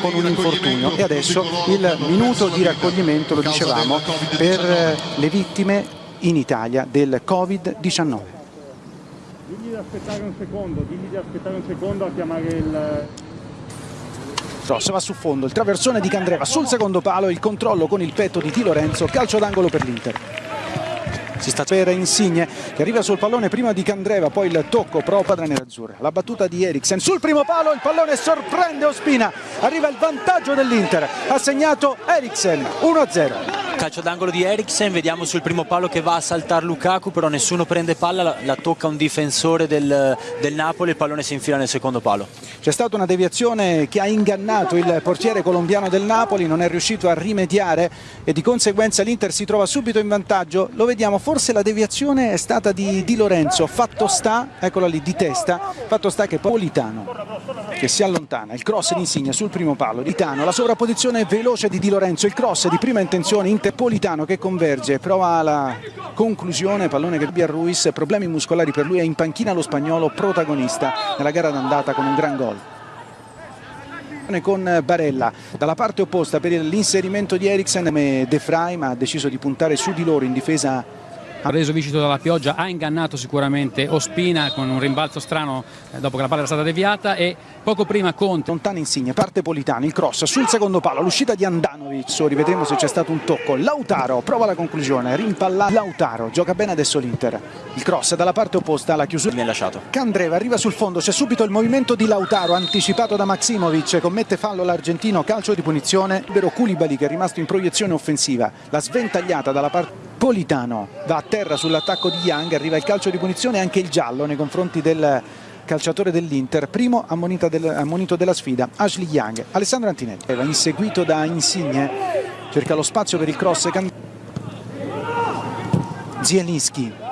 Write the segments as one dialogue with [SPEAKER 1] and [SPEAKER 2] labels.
[SPEAKER 1] con un infortunio e adesso il minuto di raccoglimento, lo dicevamo, per le vittime in Italia del Covid-19.
[SPEAKER 2] Digli di aspettare un secondo, digli di aspettare un secondo a chiamare il...
[SPEAKER 1] Rossa va su fondo, il traversone di Candreva sul secondo palo, il controllo con il petto di Di Lorenzo, calcio d'angolo per l'Inter. Si sta per Insigne che arriva sul pallone prima di Candreva, poi il tocco pro padre nerazzurra. La battuta di Eriksen sul primo palo, il pallone sorprende Ospina, arriva il vantaggio dell'Inter, ha segnato Eriksen 1-0
[SPEAKER 3] calcio d'angolo di Eriksen, vediamo sul primo palo che va a saltare Lukaku, però nessuno prende palla, la, la tocca un difensore del, del, Napoli, il pallone si infila nel secondo palo.
[SPEAKER 1] C'è stata una deviazione che ha ingannato il portiere colombiano del Napoli, non è riuscito a rimediare e di conseguenza l'Inter si trova subito in vantaggio, lo vediamo, forse la deviazione è stata di Di Lorenzo, fatto sta, eccola lì, di testa, fatto sta che Politano che si allontana, il cross di Insigne sul primo palo, Litano, la sovrapposizione veloce di Di Lorenzo, il cross di prima intenzione, Interpolitano che converge, prova la conclusione, pallone che abbia Ruiz, problemi muscolari per lui, è in panchina lo spagnolo protagonista nella gara d'andata con un gran gol. Con Barella. Dalla parte opposta per l'inserimento di Eriksen De Frey ma ha deciso di puntare su di loro in difesa
[SPEAKER 4] ha reso viscito dalla pioggia, ha ingannato sicuramente Ospina con un rimbalzo strano eh, dopo che la palla era stata deviata e poco prima Conte.
[SPEAKER 1] Lontana Insigne, parte Politano, il cross sul secondo palo, l'uscita di Andanovic, rivedremo se c'è stato un tocco, Lautaro prova la conclusione, rimpalla Lautaro, gioca bene adesso l'Inter, il cross dalla parte opposta, la chiusura.
[SPEAKER 3] Viene lasciato.
[SPEAKER 1] Candreva arriva sul fondo, c'è subito il movimento di Lautaro anticipato da Maximovic, commette fallo l'argentino, calcio di punizione, libero Koulibaly che è rimasto in proiezione offensiva, la sventagliata dalla parte Politano va a terra sull'attacco di Young, arriva il calcio di punizione e anche il giallo nei confronti del calciatore dell'Inter, primo ammonito, del, ammonito, della sfida, Ashley Young, Alessandro Antinelli, va inseguito da Insigne, cerca lo spazio per il cross, Zielinski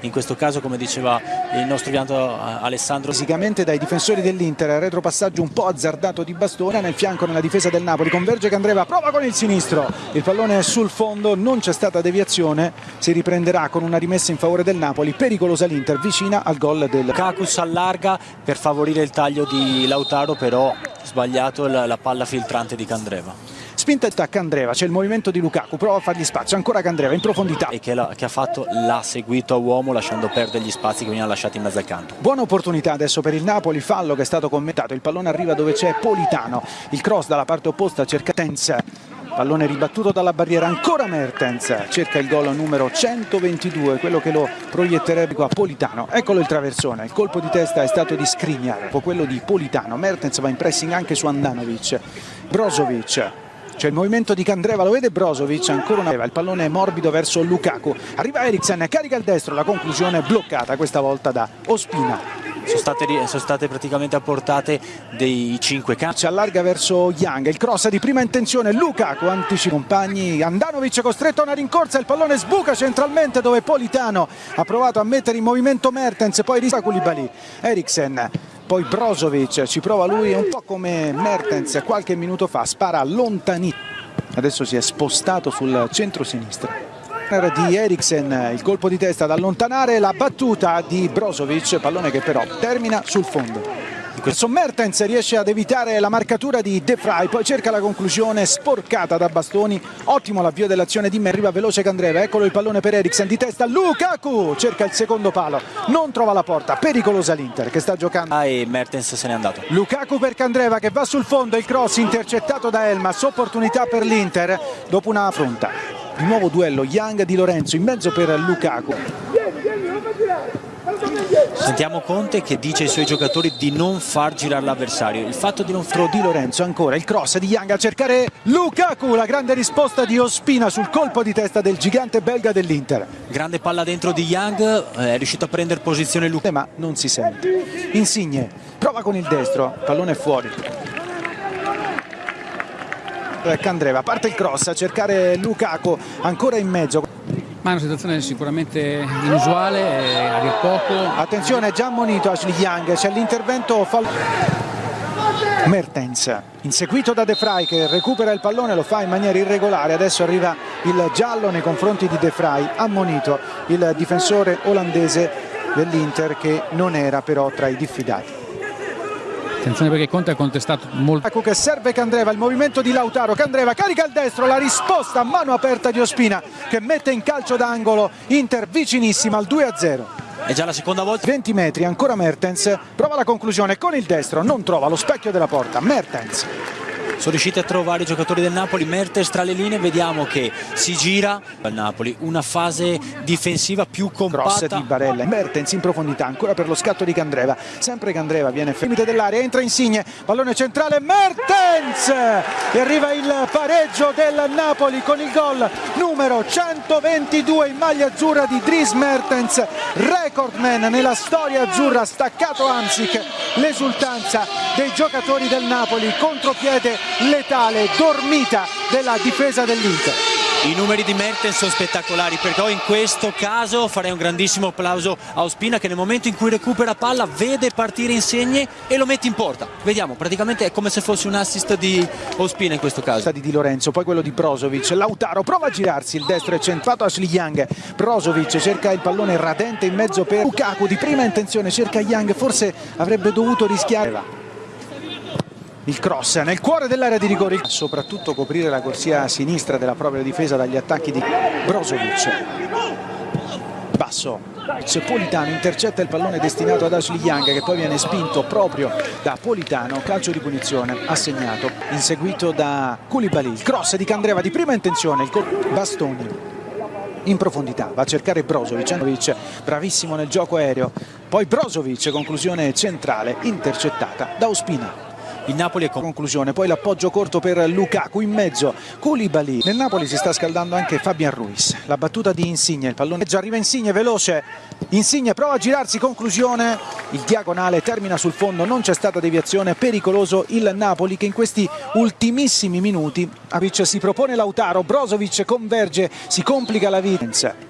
[SPEAKER 3] in questo caso come diceva il nostro pianto Alessandro
[SPEAKER 1] fisicamente dai difensori dell'Inter retropassaggio un po' azzardato di Bastone nel fianco nella difesa del Napoli converge Candreva prova con il sinistro il pallone è sul fondo non c'è stata deviazione si riprenderà con una rimessa in favore del Napoli pericolosa l'Inter vicina al gol del
[SPEAKER 3] Cacus allarga per favorire il taglio di Lautaro però sbagliato la, la palla filtrante di Candreva
[SPEAKER 1] spinta a Candreva, c'è il movimento di Lukaku, prova a fargli spazio, ancora Candreva in profondità.
[SPEAKER 3] E che, la, che ha fatto l'ha seguito a uomo lasciando perdere gli spazi che venivano lasciati in mezzo al campo.
[SPEAKER 1] Buona opportunità adesso per il Napoli, fallo che è stato commentato, il pallone arriva dove c'è Politano, il cross dalla parte opposta cerca Tenz, pallone ribattuto dalla barriera ancora Mertens cerca il gol numero 122 quello che lo proietterebbe qua Politano eccolo il traversone il colpo di testa è stato di Skriniar quello di Politano Mertens va in pressing anche su Andanovic Brozovic c'è il movimento di Candreva, lo vede Brozovic, ancora una il pallone è morbido verso Lukaku, arriva Eriksen, carica il destro, la conclusione bloccata questa volta da Ospina.
[SPEAKER 3] Sono state, sono state, praticamente apportate dei 5 calci.
[SPEAKER 1] Allarga verso Young, il cross di prima intenzione, Lukaku anticipa i compagni, Andanovic costretto a una rincorsa, il pallone sbuca centralmente dove Politano ha provato a mettere in movimento Mertens, poi rispa Koulibaly, Eriksen poi Brozovic ci prova lui un po' come Mertens qualche minuto fa spara lontanissimo adesso si è spostato sul centro-sinistra di Eriksen, il colpo di testa ad allontanare la battuta di Brozovic, pallone che però termina sul fondo. Questo Mertens riesce ad evitare la marcatura di De Frey, poi cerca la conclusione sporcata da Bastoni, ottimo l'avvio dell'azione di me, arriva veloce Candreva, eccolo il pallone per Eriksen di testa, Lukaku cerca il secondo palo, non trova la porta, pericolosa l'Inter che sta giocando.
[SPEAKER 3] Ah, e Mertens se n'è andato.
[SPEAKER 1] Lukaku per Candreva che va sul fondo, il cross intercettato da Elmas, opportunità per l'Inter dopo una affronta. Di nuovo duello Young di Lorenzo in mezzo per Lukaku.
[SPEAKER 3] Sentiamo Conte che dice ai suoi giocatori di non far girare l'avversario. Il fatto di non far...
[SPEAKER 1] Di Lorenzo ancora, il cross di Young a cercare Lukaku, la grande risposta di Ospina sul colpo di testa del gigante belga dell'Inter.
[SPEAKER 3] Grande palla dentro di Young, eh, è riuscito a prendere posizione Lukaku.
[SPEAKER 1] Ma non si sente. Insigne, prova con il destro, pallone fuori. Candreva, parte il cross a cercare Lukaku, ancora in mezzo.
[SPEAKER 4] Ma è una situazione sicuramente inusuale, a dir poco.
[SPEAKER 1] Attenzione, già ammonito Ashley Young, c'è l'intervento fallo. Mertens, inseguito da De Frey che recupera il pallone, lo fa in maniera irregolare, adesso arriva il giallo nei confronti di De Frey, ammonito il difensore olandese dell'Inter che non era però tra i diffidati.
[SPEAKER 4] Attenzione perché Conte ha contestato molto.
[SPEAKER 1] Lukaku che serve Candreva, il movimento di Lautaro, Candreva carica il destro, la risposta a mano aperta di Ospina che mette in calcio d'angolo Inter vicinissima al 2-0.
[SPEAKER 3] È già la seconda volta
[SPEAKER 1] 20 metri, ancora Mertens, prova la conclusione con il destro, non trova lo specchio della porta, Mertens.
[SPEAKER 3] Sono riusciti a trovare i giocatori del Napoli, Mertens tra le linee, vediamo che si gira. Al Napoli, una fase difensiva più
[SPEAKER 1] Cross
[SPEAKER 3] compatta.
[SPEAKER 1] di Barella, Mertens in profondità, ancora per lo scatto di Candreva, sempre Candreva viene limite dell'area, entra Insigne, pallone centrale, Mertens! E arriva il pareggio del Napoli con il gol numero 122 in maglia azzurra di Dries Mertens, recordman nella storia azzurra, staccato Amsic, l'esultanza dei giocatori del Napoli, contropiede letale, dormita della difesa dell'Inter.
[SPEAKER 3] I numeri di Mertens sono spettacolari, però in questo caso farei un grandissimo applauso a Ospina che nel momento in cui recupera palla vede partire Insegne e lo mette in porta. Vediamo, praticamente è come se fosse un assist di Ospina in questo caso.
[SPEAKER 1] di Di Lorenzo, poi quello di Brozovic, Lautaro prova a girarsi, il destro è centrato Ashley Young, Brozovic cerca il pallone radente in mezzo per Lukaku, di prima intenzione cerca Young, forse avrebbe dovuto rischiare. Il cross nel cuore dell'area di rigore, soprattutto coprire la corsia sinistra della propria difesa dagli attacchi di Brozovic. Basso, Politano intercetta il pallone destinato ad Ashley Young che poi viene spinto proprio da Politano, calcio di punizione assegnato, inseguito da Koulibaly, il cross di Candreva di prima intenzione, il col- Bastoni in profondità, va a cercare Brozovic, bravissimo nel gioco aereo, poi Brozovic, conclusione centrale, intercettata da Ospina.
[SPEAKER 3] Il Napoli è con
[SPEAKER 1] Conclusione, poi l'appoggio corto per Lukaku in mezzo, Koulibaly. Nel Napoli si sta scaldando anche Fabian Ruiz. La battuta di Insigne, il pallone già arriva Insigne veloce. Insigne prova a girarsi, conclusione. Il diagonale termina sul fondo, non c'è stata deviazione, pericoloso il Napoli che in questi ultimissimi minuti Avic si propone Lautaro, Brozovic converge, si complica la vita.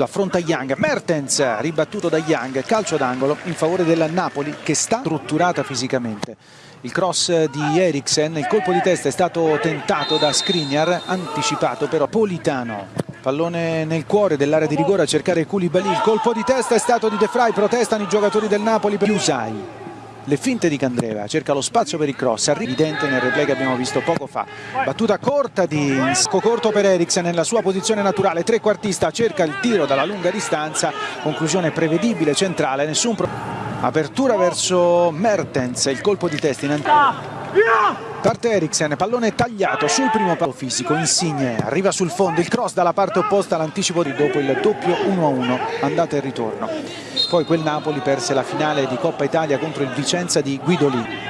[SPEAKER 1] Lo affronta Young, Mertens ribattuto da Young, calcio d'angolo in favore del Napoli che sta strutturata fisicamente. Il cross di Eriksen, il colpo di testa è stato tentato da Skriniar, anticipato però Politano. Pallone nel cuore dell'area di rigore a cercare Koulibaly, il colpo di testa è stato di De Vrij, protestano i giocatori del Napoli per Usai. Le finte di Candreva, cerca lo spazio per il cross, evidente nel replay che abbiamo visto poco fa. Battuta corta di Sco corto per Eriksen nella sua posizione naturale, trequartista cerca il tiro dalla lunga distanza, conclusione prevedibile, centrale, nessun problema. Apertura verso Mertens, il colpo di testa in Parte Eriksen, pallone tagliato sul primo palo fisico, Insigne arriva sul fondo, il cross dalla parte opposta all'anticipo di dopo il doppio 1-1, andata e ritorno. Poi quel Napoli perse la finale di Coppa Italia contro il Vicenza di Guidolì.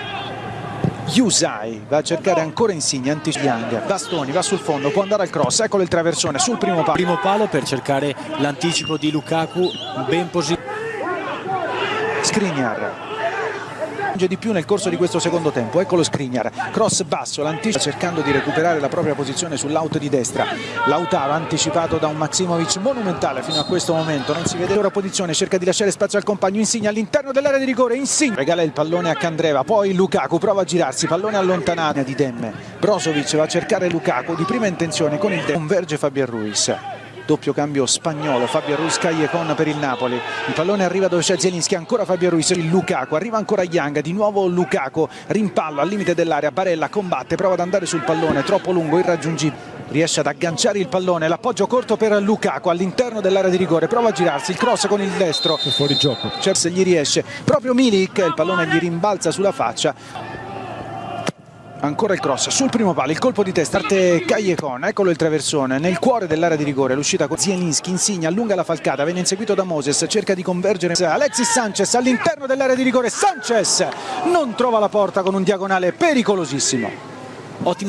[SPEAKER 1] Yusai va a cercare ancora Insigne, anticipo Young, Bastoni va sul fondo, può andare al cross, eccolo il traversone sul primo palo.
[SPEAKER 3] primo palo per cercare l'anticipo di Lukaku ben posizionato.
[SPEAKER 1] Skriniar di più nel corso di questo secondo tempo. Eccolo Skriniar. Cross basso l'anticipo cercando di recuperare la propria posizione sull'out di destra. Lautaro anticipato da un Maximovic monumentale fino a questo momento. Non si vede ora posizione cerca di lasciare spazio al compagno Insigne all'interno dell'area di rigore. Insigne regala il pallone a Candreva poi Lukaku prova a girarsi pallone allontanato di Demme. Brozovic va a cercare Lukaku di prima intenzione con il Demme converge Fabian Ruiz doppio cambio spagnolo Fabio Ruiz Callecon per il Napoli. Il pallone arriva dove c'è Zielinski ancora Fabio Ruiz il Lukaku arriva ancora Young di nuovo Lukaku rimpallo al limite dell'area Barella combatte prova ad andare sul pallone troppo lungo irraggiungibile riesce ad agganciare il pallone l'appoggio corto per Lukaku all'interno dell'area di rigore prova a girarsi il cross con il destro
[SPEAKER 2] fuori gioco.
[SPEAKER 1] Cioè, se gli riesce proprio Milik il pallone gli rimbalza sulla faccia Ancora il cross sul primo palo, il colpo di testa, parte Callecon, eccolo il traversone, nel cuore dell'area di rigore, l'uscita con Zielinski, Insigne, allunga la falcata, viene inseguito da Moses, cerca di convergere. Alexis Sanchez all'interno dell'area di rigore, Sanchez non trova la porta con un diagonale pericolosissimo.
[SPEAKER 3] Ottima